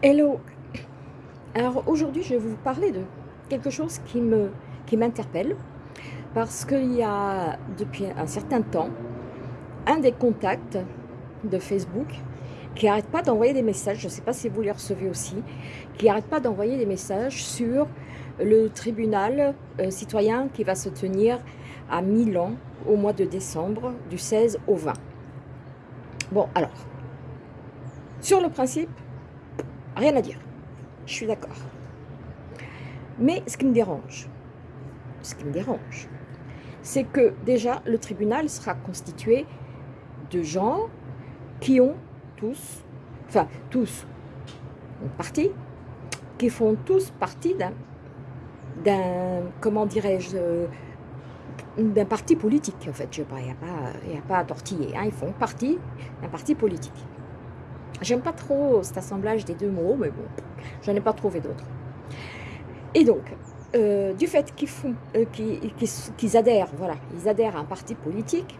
Hello. Alors aujourd'hui je vais vous parler de quelque chose qui qui m'interpelle parce qu'il y a depuis un certain temps un des contacts de Facebook qui n'arrête pas d'envoyer des messages, je ne sais pas si vous les recevez aussi, qui n'arrête pas d'envoyer des messages sur le tribunal euh, citoyen qui va se tenir à Milan au mois de décembre, du 16 au 20. Bon, alors, sur le principe, rien à dire, je suis d'accord. Mais ce qui me dérange, ce qui me dérange, c'est que déjà le tribunal sera constitué de gens qui ont tous, enfin tous, une partie, qui font tous partie d'un, comment dirais-je, d'un parti politique, en fait. Il n'y a, a pas à tortiller, hein, ils font partie d'un parti politique. J'aime pas trop cet assemblage des deux mots, mais bon, j'en ai pas trouvé d'autres. Et donc, euh, du fait euh, qu'ils adhèrent, voilà, ils adhèrent à un parti politique,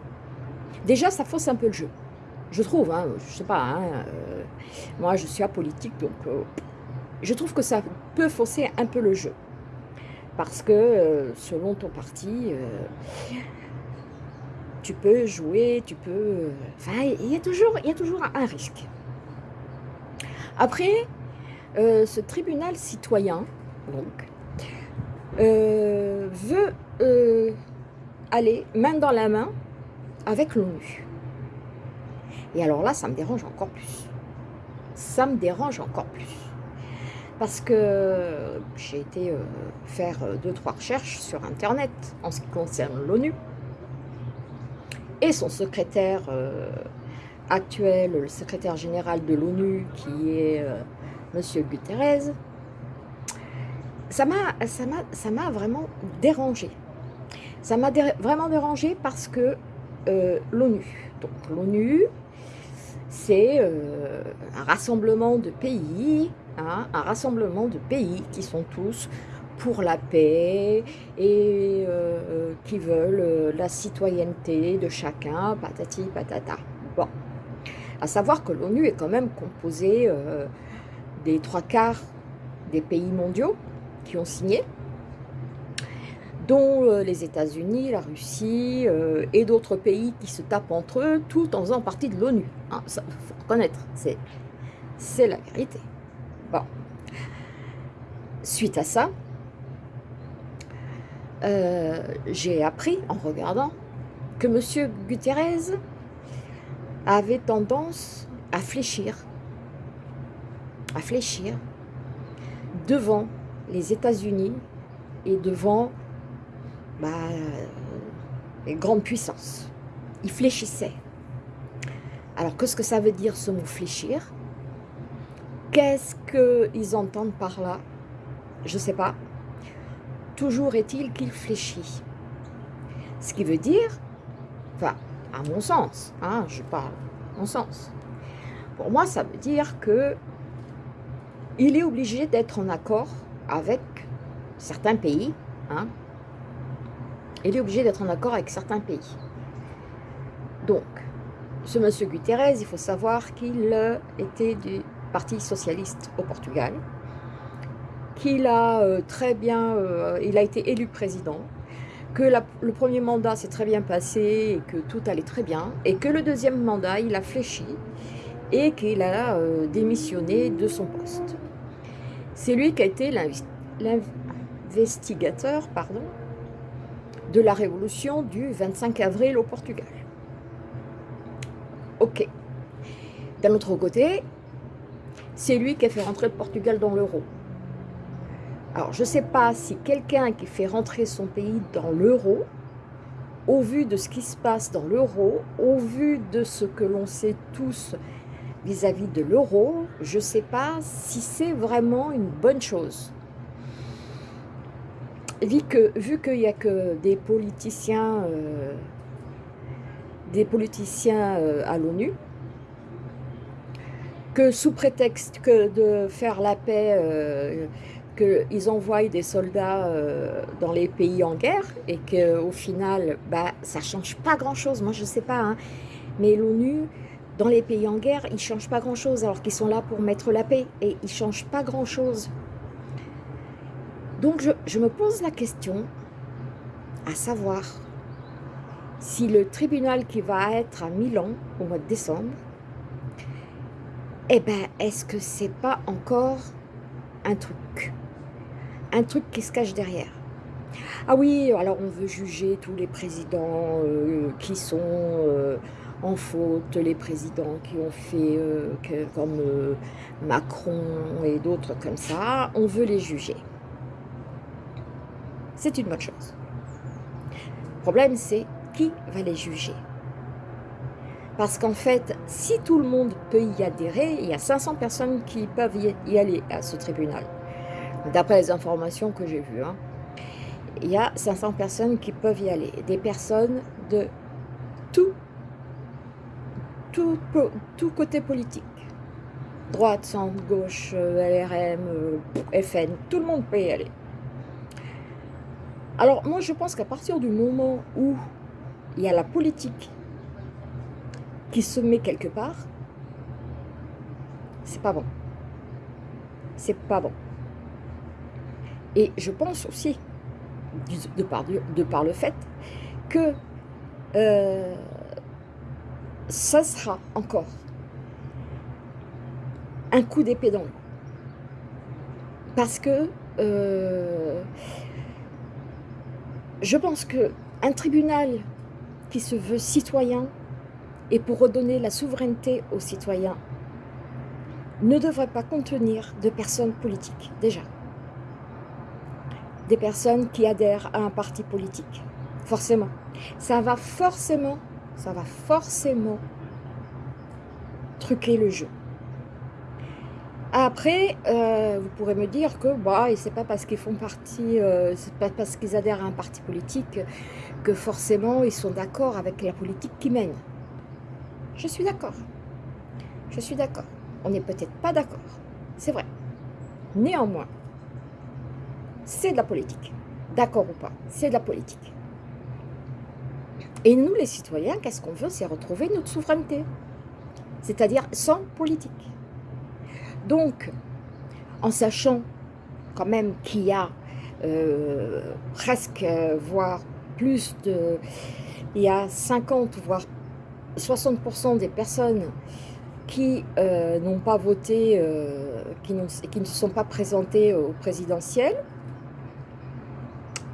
déjà ça fausse un peu le jeu. Je trouve, hein, je sais pas, hein, euh, moi je suis apolitique, donc je trouve que ça peut fausser un peu le jeu. Parce que selon ton parti, tu peux jouer, tu peux... Enfin, il y, a toujours, il y a toujours un risque. Après, ce tribunal citoyen, donc, euh, veut euh, aller main dans la main avec l'ONU. Et alors là, ça me dérange encore plus. Ça me dérange encore plus. Parce que j'ai été euh, faire deux, trois recherches sur Internet en ce qui concerne l'ONU. Et son secrétaire actuel, le secrétaire général de l'ONU, qui est Monsieur Guterres, ça m'a vraiment dérangé. Ça m'a vraiment dérangé parce que euh, l'ONU, donc l'ONU, c'est euh, un rassemblement de pays, hein, un rassemblement de pays qui sont tous pour la paix et euh, qui veulent la citoyenneté de chacun, patati patata. Bon, à savoir que l'ONU est quand même composée des trois quarts des pays mondiaux, qui ont signé, dont euh, les États-Unis, la Russie euh, et d'autres pays qui se tapent entre eux, tout en faisant partie de l'ONU. Hein, ça, faut reconnaître, c'est la vérité. Bon. Suite à ça, euh, j'ai appris en regardant que M. Guterres avait tendance à fléchir, à fléchir devant les États-Unis et devant bah, les grandes puissances. Ils fléchissaient. Alors, qu'est-ce que ça veut dire ce mot fléchir? Qu'est-ce qu'ils entendent par là? Je ne sais pas. Toujours est-il qu'il fléchit. Ce qui veut dire, enfin, à mon sens, hein, je parle, mon sens. Pour moi, ça veut dire que il est obligé d'être en accord avec certains pays. Hein, il est obligé d'être en accord avec certains pays. Donc, ce monsieur Guterres, il faut savoir qu'il était du Parti Socialiste au Portugal, qu'il a euh, très bien, euh, il a été élu président, que le premier mandat s'est très bien passé et que tout allait très bien, et que le deuxième mandat, il a fléchi et qu'il a euh, démissionné de son poste. C'est lui qui a été l'investigateur pardon, de la révolution du 25 avril au Portugal. Ok. D'un autre côté, c'est lui qui a fait rentrer le Portugal dans l'euro. Alors, je ne sais pas si quelqu'un qui fait rentrer son pays dans l'euro, au vu de ce qui se passe dans l'euro, au vu de ce que l'on sait tous vis-à-vis de l'euro, je ne sais pas si c'est vraiment une bonne chose. Vu qu'il n'y a que des politiciens, euh, des politiciens euh, à l'ONU, que sous prétexte que de faire la paix, euh, qu'ils envoient des soldats dans les pays en guerre et qu'au final, bah, ça ne change pas grand-chose. Moi, je ne sais pas, hein. mais l'ONU, dans les pays en guerre, ils ne changent pas grand-chose alors qu'ils sont là pour mettre la paix et ils ne changent pas grand-chose. Donc, je, me pose la question à savoir si le tribunal qui va être à Milan au mois de décembre, eh ben, est-ce que c'est pas encore un truc? Un truc qui se cache derrière. Ah oui, alors on veut juger tous les présidents euh, qui sont euh, en faute, les présidents qui ont fait euh, comme Macron et d'autres comme ça, on veut les juger. C'est une bonne chose. Le problème, c'est qui va les juger parce qu'en fait, si tout le monde peut y adhérer, il y a 500 personnes qui peuvent y aller à ce tribunal. D'après les informations que j'ai vues, hein. il y a 500 personnes qui peuvent y aller. Des personnes de tout, tout, tout côté politique. Droite, centre, gauche, euh, LRM, euh, FN, tout le monde peut y aller. Alors moi je pense qu'à partir du moment où il y a la politique qui se met quelque part, c'est pas bon. C'est pas bon. Et je pense aussi, de par, le fait, que euh, ça sera encore un coup d'épée dans l'eau. Parce que euh, je pense qu'un tribunal qui se veut citoyen et pour redonner la souveraineté aux citoyens ne devrait pas contenir de personnes politiques, déjà. Des personnes qui adhèrent à un parti politique, forcément. Ça va forcément, ça va forcément truquer le jeu. Après, euh, vous pourrez me dire que bah, c'est pas parce qu'ils font partie, euh, c'est pas parce qu'ils adhèrent à un parti politique que forcément ils sont d'accord avec la politique qui mène. Je suis d'accord. Je suis d'accord. On n'est peut-être pas d'accord. C'est vrai. Néanmoins, c'est de la politique. D'accord ou pas, c'est de la politique. Et nous, les citoyens, qu'est-ce qu'on veut? C'est retrouver notre souveraineté. C'est-à-dire sans politique. Donc, en sachant quand même qu'il y a euh, presque, voire plus de... Il y a 50, voire 60% des personnes qui euh, n'ont pas voté, euh, qui, qui, ne se sont pas présentées au présidentiel,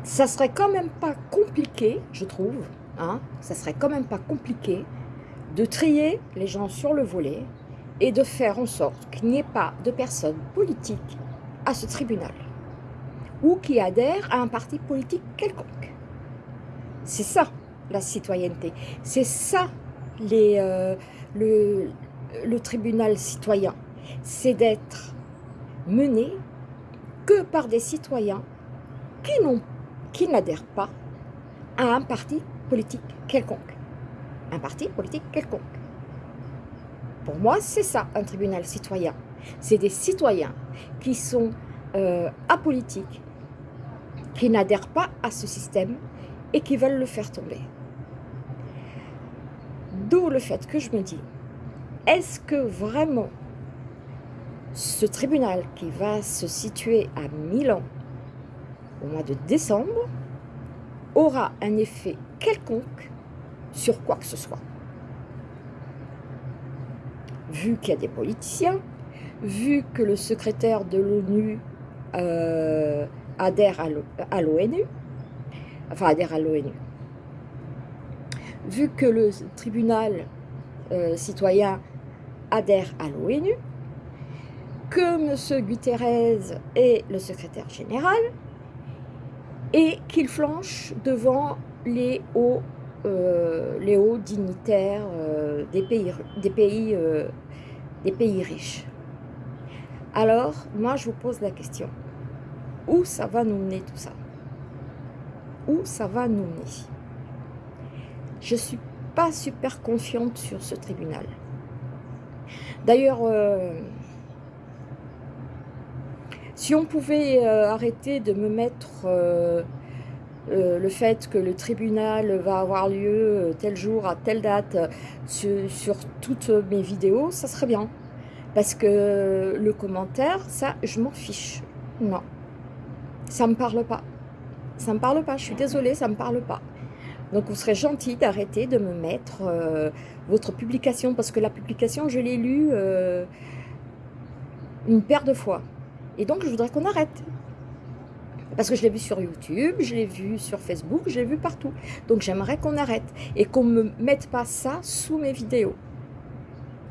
ça serait quand même pas compliqué, je trouve, hein, ça serait quand même pas compliqué de trier les gens sur le volet et de faire en sorte qu'il n'y ait pas de personnes politiques à ce tribunal ou qui adhèrent à un parti politique quelconque. C'est ça la citoyenneté, c'est ça euh, le, le tribunal citoyen, c'est d'être mené que par des citoyens qui n'adhèrent pas à un parti politique quelconque. Un parti politique quelconque. Pour moi, c'est ça, un tribunal citoyen. C'est des citoyens qui sont euh, apolitiques, qui n'adhèrent pas à ce système et qui veulent le faire tomber. D'où le fait que je me dis, est-ce que vraiment ce tribunal qui va se situer à Milan au mois de décembre aura un effet quelconque sur quoi que ce soit? Vu qu'il y a des politiciens, vu que le secrétaire de l'ONU euh, adhère à l'ONU, enfin adhère à l'ONU, vu que le tribunal euh, citoyen adhère à l'ONU, que M. Guterres est le secrétaire général et qu'il flanche devant les hauts, euh, dignitaires des pays, des, pays, des pays riches. Alors, moi, je vous pose la question. Où ça va nous mener tout ça? Où ça va nous mener? Je suis pas super confiante sur ce tribunal. D'ailleurs, euh, Si on pouvait euh, arrêter de me mettre euh, euh, le fait que le tribunal va avoir lieu tel jour, à telle date, sur, sur, toutes mes vidéos, ça serait bien. Parce que le commentaire, ça, je m'en fiche. Non, ça me parle pas. Ça me parle pas, je suis désolée, ça me parle pas. Donc vous serez gentil d'arrêter de me mettre votre publication, parce que la publication, je l'ai lue une paire de fois. Et donc, je voudrais qu'on arrête. Parce que je l'ai vu sur YouTube, je l'ai vu sur Facebook, je l'ai vu partout. Donc, j'aimerais qu'on arrête. Et qu'on ne me mette pas ça sous mes vidéos.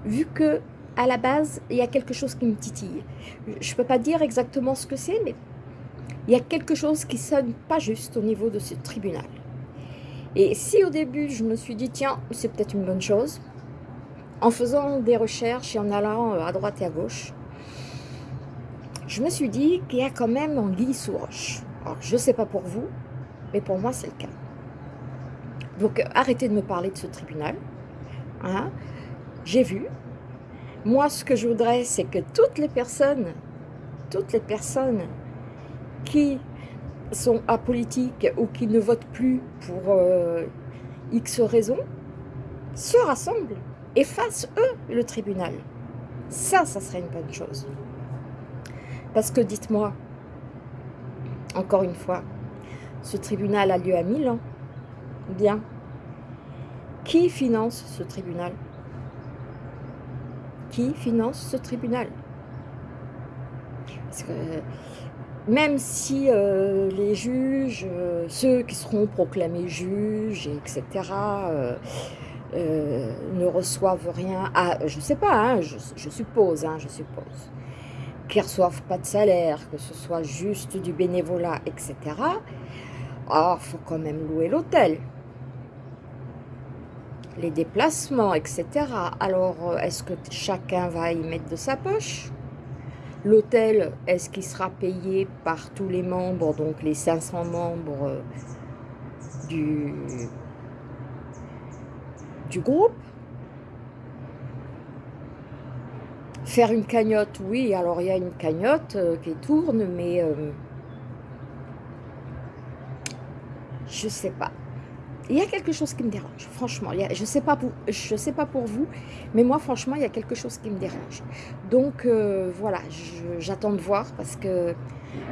Vu que, à la base, il y a quelque chose qui me titille. Je ne peux pas dire exactement ce que c'est, mais il y a quelque chose qui sonne pas juste au niveau de ce tribunal. Et si au début, je me suis dit, tiens, c'est peut-être une bonne chose, en faisant des recherches et en allant à droite et à gauche, je me suis dit qu'il y a quand même anguille sous roche. Alors, je ne sais pas pour vous, mais pour moi, c'est le cas. Donc, arrêtez de me parler de ce tribunal. Hein. J'ai vu. Moi, ce que je voudrais, c'est que toutes les personnes, toutes les personnes qui sont apolitiques ou qui ne votent plus pour euh, X raisons, se rassemblent et fassent, eux, le tribunal. Ça, ça serait une bonne chose. Parce que dites-moi, encore une fois, ce tribunal a lieu à Milan. Bien. Qui finance ce tribunal? Qui finance ce tribunal? Parce que même si euh, les juges, euh, ceux qui seront proclamés juges, etc., euh, ne reçoivent rien, ah, je ne sais pas, hein, je, suppose, hein, je suppose, qu'ils ne reçoivent pas de salaire, que ce soit juste du bénévolat, etc. Ah, faut quand même louer l'hôtel. Les déplacements, etc. Alors, euh, est-ce que chacun va y mettre de sa poche? L'hôtel, est-ce qu'il sera payé par tous les membres, donc les 500 membres euh, du, du groupe? Faire une cagnotte, oui, alors il y a une cagnotte euh, qui tourne, mais euh, je sais pas. Il y a quelque chose qui me dérange, franchement. je ne sais, pas pour, vous, mais moi, franchement, il y a quelque chose qui me dérange. Donc, euh, voilà, j'attends de voir parce que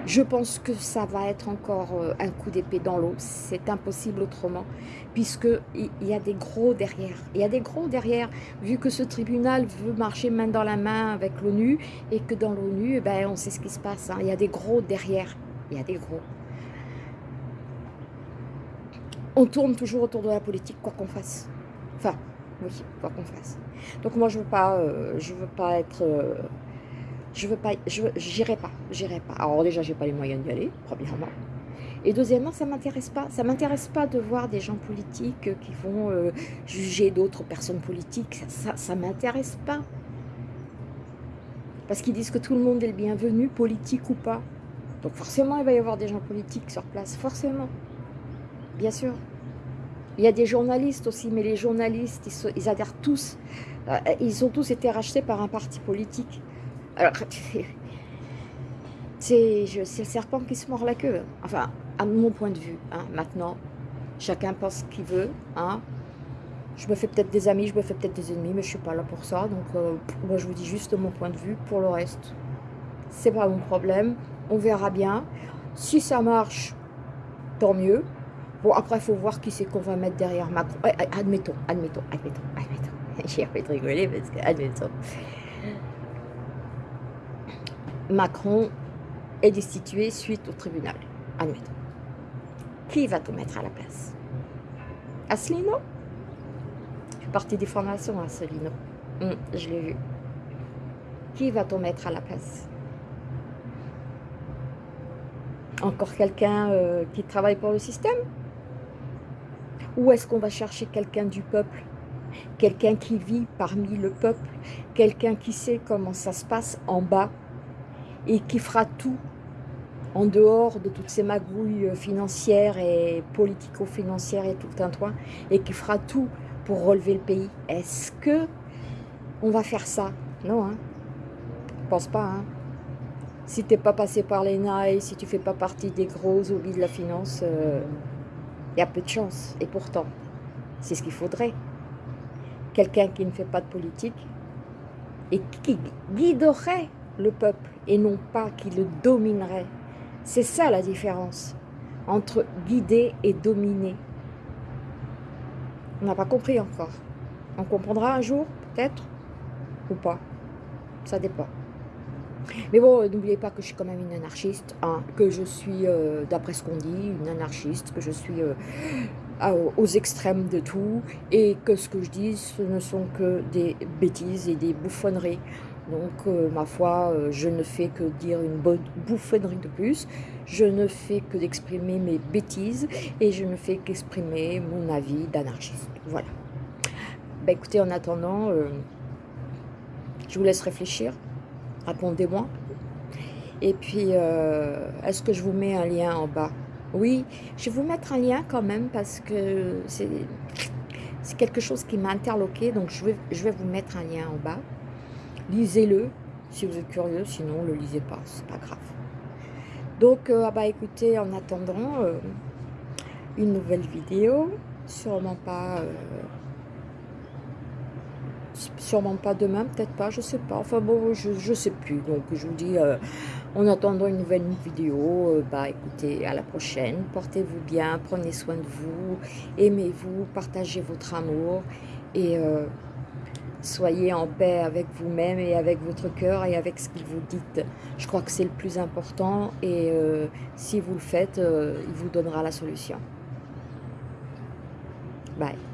je pense que ça va être encore euh, un coup d'épée dans l'eau. C'est impossible autrement, puisqu'il y a des gros derrière. Il y a des gros derrière, vu que ce tribunal veut marcher main dans la main avec l'ONU, et que dans l'ONU, eh ben, on sait ce qui se passe. Hein. Il y a des gros derrière. Il y a des gros. On tourne toujours autour de la politique, quoi qu'on fasse. Enfin, oui, quoi qu'on fasse. Donc moi, je ne veux, pas, euh, veux pas être... Euh, je veux pas, j'irai pas, j'irai pas. Alors déjà, j'ai pas les moyens d'y aller, premièrement. Et deuxièmement, ça m'intéresse pas. Ça m'intéresse pas de voir des gens politiques qui vont euh, juger d'autres personnes politiques. Ça, ça, m'intéresse pas. Parce qu'ils disent que tout le monde est le bienvenu, politique ou pas. Donc forcément, il va y avoir des gens politiques sur place, forcément. Bien sûr. Il y a des journalistes aussi, mais les journalistes, ils, ils adhèrent tous. Euh, ils ont tous été rachetés par un parti politique. Alors, c'est le serpent qui se mord la queue. Enfin, à mon point de vue, hein, maintenant, chacun pense ce qu'il veut. Hein. Je me fais peut-être des amis, je me fais peut-être des ennemis, mais je ne suis pas là pour ça. Donc, euh, moi, je vous dis juste mon point de vue. Pour le reste, c'est pas mon problème. On verra bien. Si ça marche, tant mieux. Bon, après, il faut voir qui c'est qu'on va mettre derrière Macron. Admettons, admettons, admettons, admettons. J'ai envie de rigoler parce que, admettons. Macron est destitué suite au tribunal. Admettons. Qui va tout mettre à la place? Asselineau? Je suis partie des formations, Asselineau. Hum, je l'ai vu. Qui va tout mettre à la place? Encore quelqu'un euh, qui travaille pour le système? Ou est-ce qu'on va chercher quelqu'un du peuple? Quelqu'un qui vit parmi le peuple? Quelqu'un qui sait comment ça se passe en bas et qui fera tout en dehors de toutes ces magouilles financières et politico-financières et tout un toit, et qui fera tout pour relever le pays. Est-ce que on va faire ça? Non, hein Je pense pas, hein si tu n'es pas passé par les nailles, si tu fais pas partie des gros hobbies de la finance, il euh, y a peu de chance. Et pourtant, c'est ce qu'il faudrait. Quelqu'un qui ne fait pas de politique et qui guiderait le peuple et non pas qui le dominerait. C'est ça la différence entre guider et dominer. On n'a pas compris encore. On comprendra un jour, peut-être, ou pas. Ça dépend. Mais bon, n'oubliez pas que je suis quand même une anarchiste, hein, que je suis, euh, d'après ce qu'on dit, une anarchiste, que je suis euh, aux extrêmes de tout, et que ce que je dis, ce ne sont que des bêtises et des bouffonneries. Donc, euh, ma foi, je ne fais que dire une bonne bouffonnerie de plus, je ne fais que d'exprimer mes bêtises, et je ne fais qu'exprimer mon avis d'anarchiste. Voilà. Ben, écoutez, en attendant, je vous laisse réfléchir. Répondez-moi. Et puis, euh, est-ce que je vous mets un lien en bas? Oui, je vais vous mettre un lien quand même parce que c'est quelque chose qui m'a interloqué. Donc, je vais vous mettre un lien en bas. Lisez-le si vous êtes curieux. Sinon, ne le lisez pas. C'est pas grave. Donc, euh, ah bah écoutez, en attendant euh, une nouvelle vidéo, sûrement pas sûrement pas demain, peut-être pas, je sais pas. Enfin bon, je, je sais plus. Donc je vous dis, euh, en attendant une nouvelle vidéo, euh, bah écoutez, à la prochaine. Portez-vous bien, prenez soin de vous, aimez-vous, partagez votre amour et euh, soyez en paix avec vous-même et avec votre cœur et avec ce qu'il vous dit. Je crois que c'est le plus important et si vous le faites, il vous donnera la solution. Bye.